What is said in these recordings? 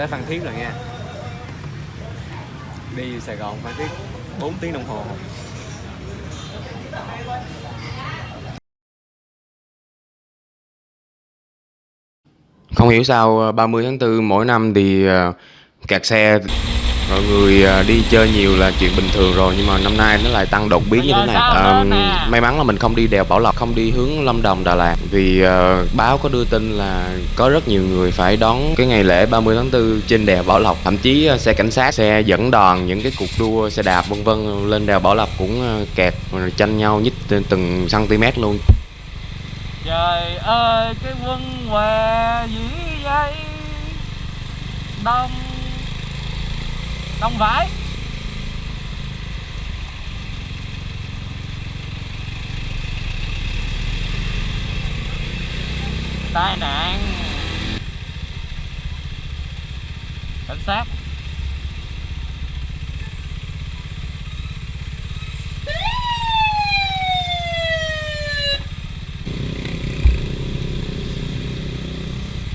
tới Phan Thiết rồi nha. Đi Sài Gòn Phan Thiết 4 tiếng đồng hồ. Không hiểu sao ờ, 30 tháng 4 mỗi năm thì ờ, kẹt xe mọi người ờ, đi chơi nhiều là chuyện bình thường rồi nhưng mà năm nay nó lại tăng đột biến như thế này. Ờ, may mắn là mình không đi đèo Bảo Lộc không đi hướng Lâm Đồng Đà Lạt. Vì ờ, báo có đưa tin là có rất nhiều người phải đón cái ngày lễ 30 tháng 4 trên đèo Bảo Lộc. Thậm chí ờ, xe cảnh sát xe dẫn đoàn những cái cuộc đua xe đạp vân vân lên đèo Bảo Lộc cũng ờ, kẹt tranh nhau nhích từng cm luôn. Trời ơi cái quân què dĩ dây Đông Đông vải Tai nạn. Cảnh sát.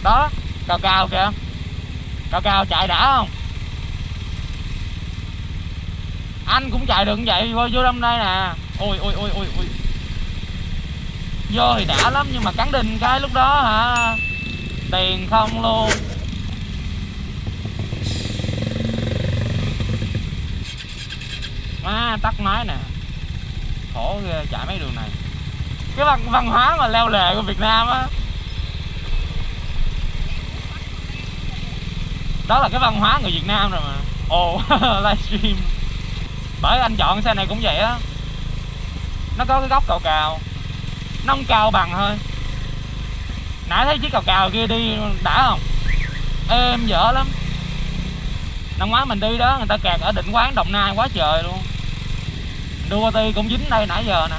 Đó, cao cao kìa. Cao cao chạy đã không? Anh cũng chạy được vậy vô vô trong đây nè. Ôi ôi ôi ôi ôi. Vô thì đã lắm nhưng mà cắn đinh cái lúc đó hả? Tiền không luôn. À, tắt máy nè. Khổ ghê chạy mấy đường này. Cái văn, văn hóa mà leo lề của Việt Nam á. Đó là cái văn hóa người Việt Nam rồi mà. Ồ livestream bởi anh chọn xe này cũng vậy á. Nó có cái góc cầu cào, nó không cao bằng thôi. Nãy thấy chiếc cầu cào kia đi đã không? Êm dở lắm. Năm ngoái mình đi đó, người ta kẹt ở định quán đồng nai quá trời luôn. Đua ti cũng dính đây nãy giờ nè.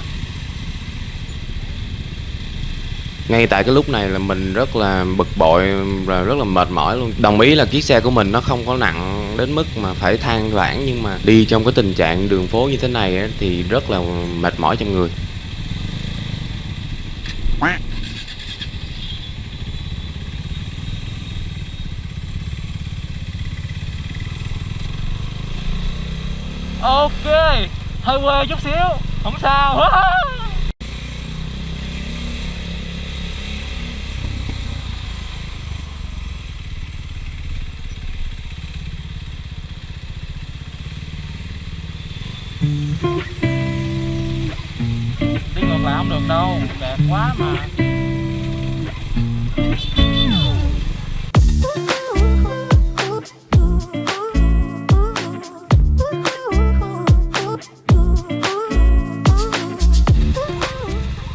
Ngay tại cái lúc này là mình rất là bực bội và rất là mệt mỏi luôn. Đồng ý là chiếc xe của mình nó không có nặng đến mức mà phải than vãn nhưng mà đi trong cái tình trạng đường phố như thế này ấy, thì rất là mệt mỏi trong người. Ok hơi quê chút xíu không sao. là không được đâu. Đẹp quá mà.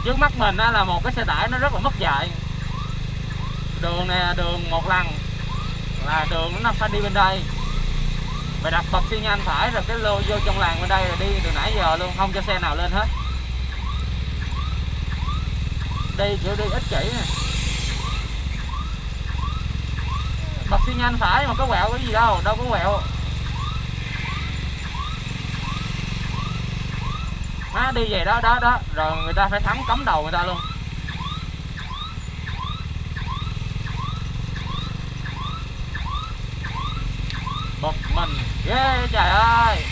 Trước mắt mình á là một cái xe tải nó rất là mất dạy. Đường này là đường một lần. Là đường nó phải đi bên đây. Phải đặt bật xi nhan phải, rồi cái lô vô trong làng bên đây là đi từ nãy giờ luôn, không cho xe nào lên hết đi kiểu đi ít chảy, nè bật xi nhanh phải mà có quẹo cái gì đâu đâu có quẹo. Má đi về đó đó đó. Rồi người ta phải thắm cấm đầu người ta luôn. Bật mình ghê trời ơi.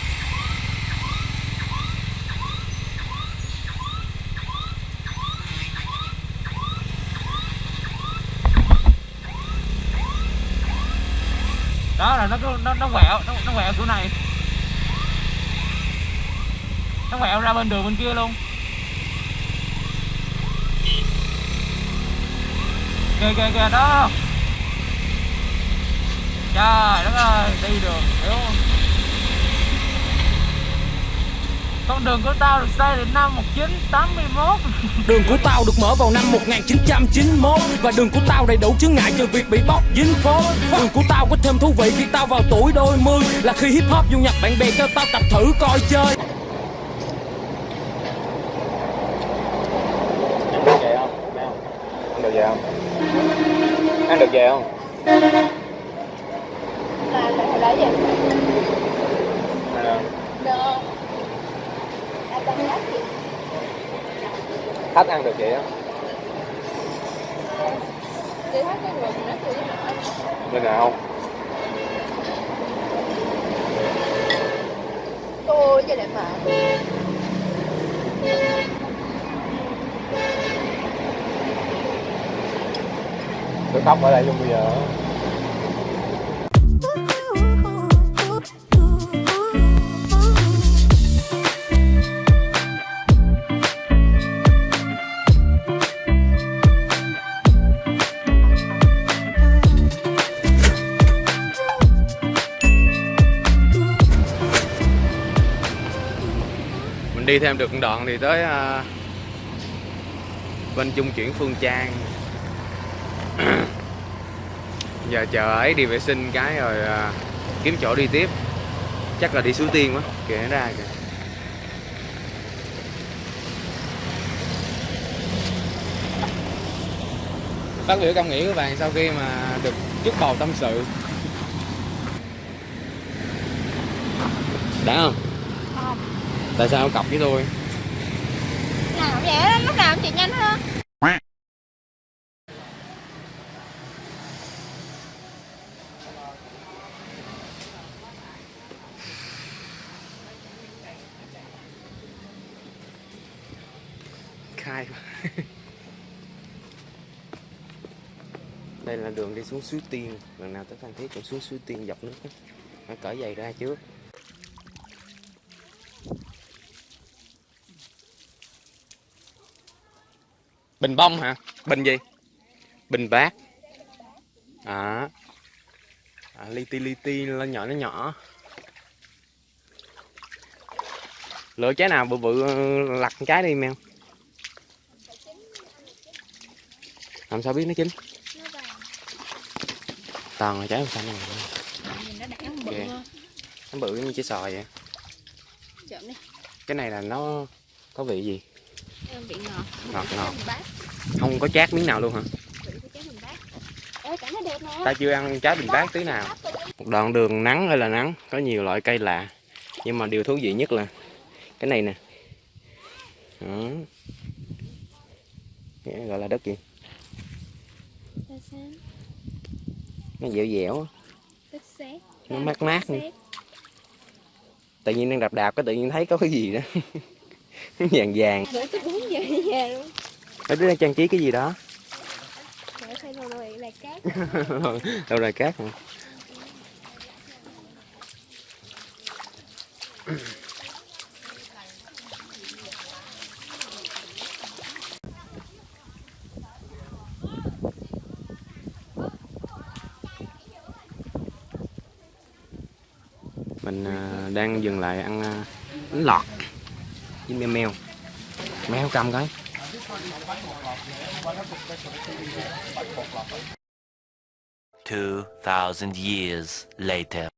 Đó là nó cứ- nó nó quẹo nó, nó quẹo chỗ này. Nó quẹo ra bên đường bên kia luôn. Kìa kìa kìa đó. Trời đất ơi đi đường kiểu con đường của tao được xây từ năm 1981 Đường của tao được mở vào năm 1991 Và đường của tao đầy đủ chứng ngại trừ việc bị bóc dính phố. Đường của tao có thêm thú vị khi tao vào tuổi đôi mươi Là khi hip hop du nhập bạn bè cho tao tập thử coi chơi. khách ăn được chị á? Chị thấy cái người nó tươi như nào? Tôi cho đẹp mà. Được tóc ở đây luôn bây giờ. Đi thêm được một đoạn thì tới à, bên trung chuyển phương trang. Giờ chờ ấy đi vệ sinh cái rồi à, kiếm chỗ đi tiếp. Chắc là đi suối tiên quá kìa ra kìa. Phát biểu cảm nghĩ của bạn sau khi mà được chút bầu tâm sự. Đã không? Tại sao không cọc với tôi? Nào vậy đó, lúc nào chị nhanh hơn? Khai đây là đường đi xuống suối tiên. Lần nào tới phan thiết cũng xuống suối tiên dọc nước phải cởi giày ra trước bình bông hả? Bình gì? Bình bát. À, à li ti li ti nó nhỏ nó nhỏ. Lựa trái nào bự bự lặt trái đi mèo. Làm sao biết nó chín? Toàn là trái màu xanh này nó bự như trái sòi vậy. Cái này là nó có vị gì bị ngọt. Ngọt, ngọt. Không có chát miếng nào luôn hả? Vị ta chưa ăn trái bình bát tí nào. Một đoạn đường nắng ơi là nắng có nhiều loại cây lạ. Nhưng mà điều thú vị nhất là cái này nè. Đó. Cái gọi là đất gì? Nó dẻo dẻo Nó mát mát nữa. tự nhiên đang đạp đạp cái tự nhiên thấy có cái gì đó vàng vàng. Bữa tôi uống về nhà luôn ở đứa đang trang trí cái gì đó? Là cát. Đâu rồi cát hả? Mình à, đang dừng lại ăn à, bánh lọt với meo meo meo cầm coi. Two thousand years later.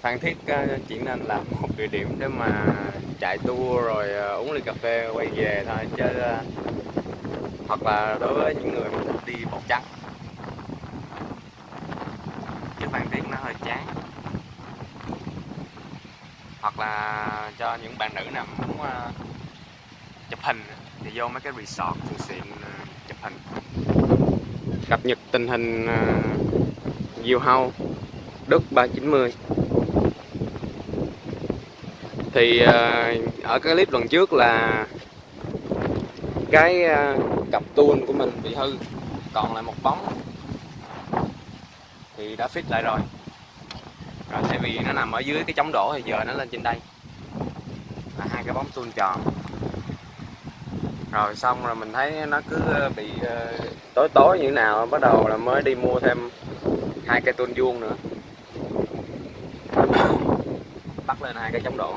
Phan Thiết uh, chỉ nên là một địa điểm để mà chạy tour rồi ờ, uống ly cà phê quay về thôi. Chứ ờ, hoặc là đối với những người mà thích đi bọc trắng. Chứ Phan Thiết nó hơi chán hoặc là cho những bạn nữ nào muốn uh, chụp hình thì vô mấy cái resort thường xịn uh, ờ, chụp hình. Cập nhật tình hình ờ, uh, diều hâu Đức 390 thì uh, ở cái clip lần trước là cái uh, cặp tuôn của mình bị hư còn lại một bóng. Thì đã fit lại rồi rồi tại vì nó nằm ở dưới cái chống đổ thì giờ nó lên trên đây. Là hai cái bóng tuôn tròn. Rồi xong rồi mình thấy nó cứ ờ, bị ờ, tối tối như thế nào bắt đầu là mới đi mua thêm hai cây tuôn vuông nữa. Bắt lên hai cái chống đổ.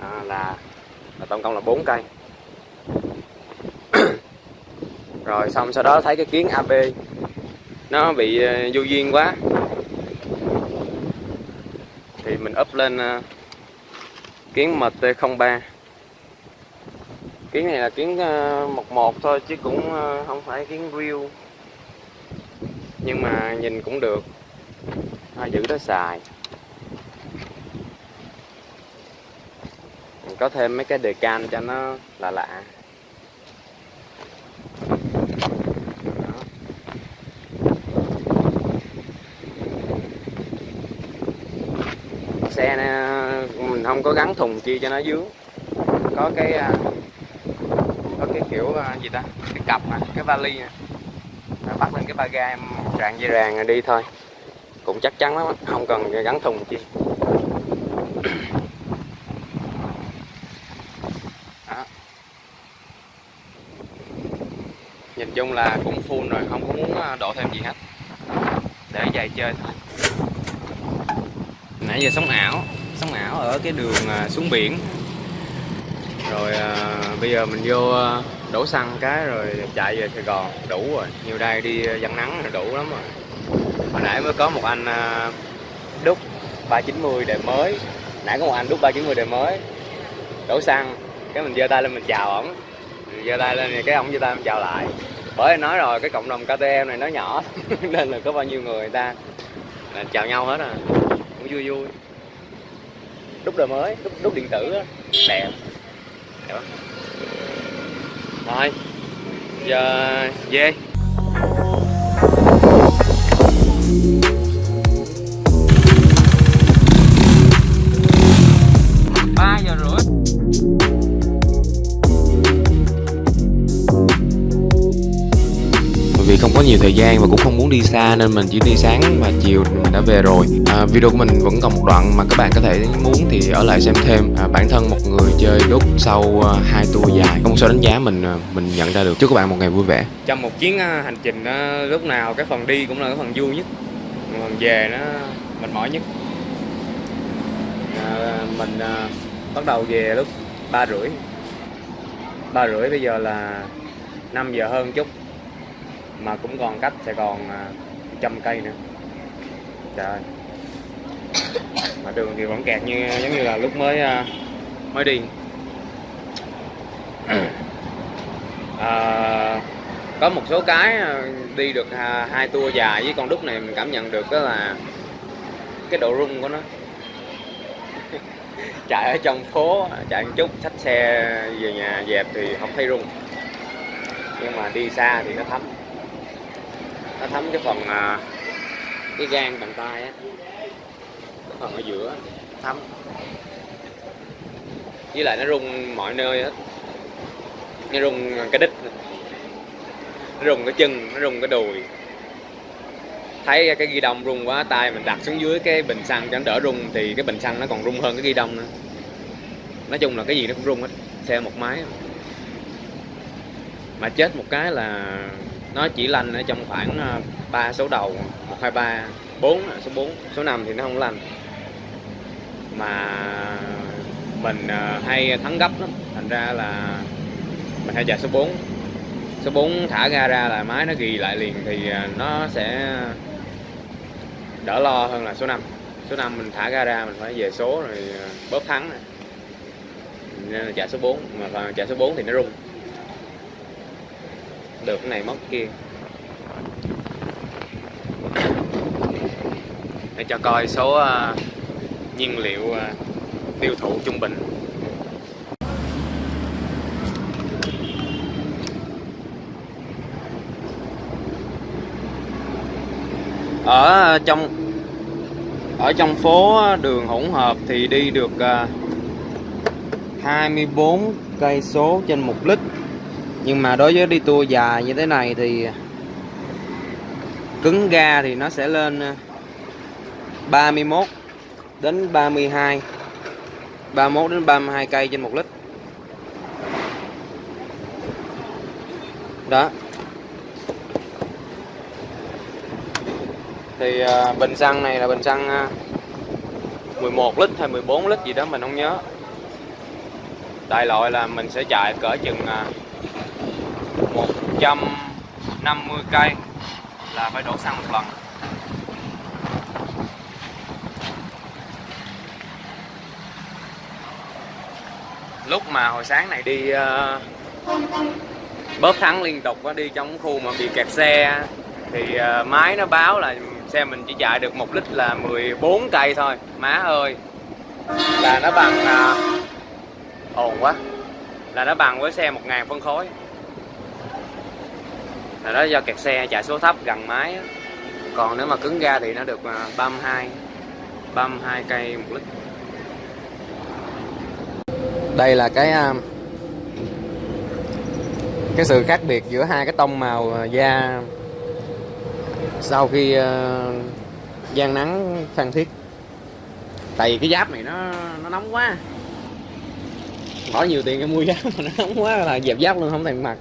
À, là, là tổng cộng là bốn cây. Rồi xong sau đó thấy cái kiến AB nó bị ờ, vô duyên quá. Thì mình up lên ờ, kiến MT03 kiến này là kiến ờ, một một thôi chứ cũng ờ, không phải kiến real. Nhưng mà nhìn cũng được. Thôi giữ đó xài. Mình có thêm mấy cái đề can cho nó lạ lạ Đó. xe này, mình không có gắn thùng chi cho nó dướng. Có cái à, có cái kiểu à, gì ta? Cái cặp mà, cái vali mà. Rồi bắt lên cái ba ga em ràng dây ràng rồi đi thôi. Cũng chắc chắn lắm không cần gắn thùng chi Đó. nhìn chung là cũng full rồi, không có muốn à, đổ thêm gì hết. Để dài chơi thôi. Nãy giờ sống ảo sống ảo ở cái đường à, xuống biển. Rồi à, bây giờ mình vô à, đổ xăng cái rồi chạy về Sài Gòn đủ rồi. Nhiều đây đi à, dân nắng là đủ lắm rồi. Hồi nãy mới có một anh đúc 390 đời mới. Nãy có một anh đúc 390 đời mới. Đổ xăng cái mình giơ tay lên mình chào ổng. Giơ tay lên thì cái ổng giơ tay mình chào lại. Bởi nói rồi cái cộng đồng KTM này nó nhỏ nên là có bao nhiêu người, người ta là chào nhau hết à. Cũng vui vui đúc đời mới đúc, đúc điện tử á. Đẹp đẹp lắm thôi giờ về. Không có nhiều thời gian và cũng không muốn đi xa nên mình chỉ đi sáng và chiều mình đã về rồi. À, video của mình vẫn còn một đoạn mà các bạn có thể muốn thì ở lại xem thêm. À, bản thân một người chơi đúc sau à, hai tour dài. Không sao đánh giá mình à, mình nhận ra được. Chúc các bạn một ngày vui vẻ. Trong một chuyến à, hành trình lúc nào cái phần đi cũng là cái phần vui nhất. Phần về nó mệt mỏi nhất. À, mình à, bắt đầu về lúc ba rưỡi. Ba rưỡi bây giờ là 5 giờ hơn chút mà cũng còn cách Sài Gòn à, trăm cây nữa. Trời. Mà đường thì vẫn kẹt như giống như là lúc mới à, mới đi. À, có một số cái à, đi được hai tour dài với con đúc này mình cảm nhận được đó là cái độ rung của nó. Chạy ở trong phố chạy một chút xách xe về nhà dẹp thì không thấy rung. Nhưng mà đi xa thì nó thấm nó thấm cái phần à, cái gan bàn tay á. Cái phần ở giữa, thấm. Với lại nó rung mọi nơi hết. Nó rung cái đít nó rung cái chân, nó rung cái đùi. Thấy cái ghi đông rung quá, tay mình đặt xuống dưới cái bình xăng cho nó đỡ rung, thì cái bình xăng nó còn rung hơn cái ghi đông nữa. Nói chung là cái gì nó cũng rung hết, xe một máy. Mà chết một cái là nó chỉ lành ở trong khoảng à, ba số đầu một hai ba bốn số 4 số 5 thì nó không lành. Mà mình à, hay thắng gấp lắm. Thành ra là mình hay chạy số 4 số 4 thả ga ra là máy nó ghi lại liền thì à, nó sẽ đỡ lo hơn là số 5 số 5 mình thả ga ra mình phải về số rồi à, bóp thắng này. nên là chạy số 4 mà chạy số 4 thì nó rung được cái này mất kia. Để cho coi số uh, nhiên liệu uh, tiêu thụ trung bình. Ở à, trong ở trong phố đường hỗn hợp thì đi được uh, 24 cây số trên một lít nhưng mà đối với đi tour dài như thế này thì cứng ga thì nó sẽ lên ờ, 31 đến 32 31 đến 32 cây trên 1 lít. Đó. Thì uh, bình xăng này là bình xăng ờ, uh, 11 lít hay 14 lít gì đó mình không nhớ. Đại loại là mình sẽ chạy cỡ chừng uh, 150 cây là phải đổ xăng một lần. Lúc mà hồi sáng này đi uh, bóp thắng liên tục đi trong khu mà bị kẹt xe thì uh, máy nó báo là xe mình chỉ chạy được một lít là 14 cây thôi. Má ơi là nó bằng uh, ồn quá. Là nó bằng với xe 1.000 phân khối là đó do kẹt xe chạy số thấp gần máy á. còn nếu mà cứng ga thì nó được à, 32 32 cây một lít. Đây là cái à, cái sự khác biệt giữa hai cái tông màu à, da sau khi à, gian nắng phan thiết. Tại vì cái giáp này nó nó nóng quá. Bỏ nhiều tiền cái mua giáp mà nó nóng quá là dẹp giáp luôn không thèm mặc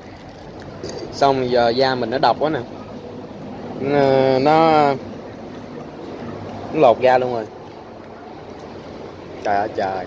xong giờ da mình nó độc quá nè. Nó, nó lột da luôn rồi. Trời ơi trời.